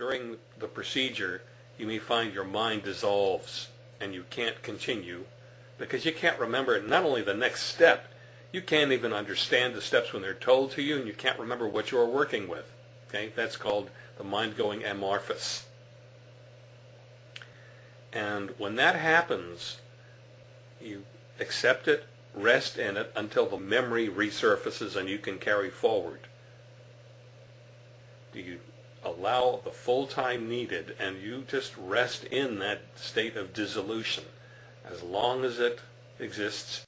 during the procedure, you may find your mind dissolves and you can't continue because you can't remember not only the next step, you can't even understand the steps when they're told to you and you can't remember what you're working with. Okay, that's called the mind going amorphous. And when that happens, you accept it, rest in it until the memory resurfaces and you can carry forward. Allow the full time needed and you just rest in that state of dissolution. As long as it exists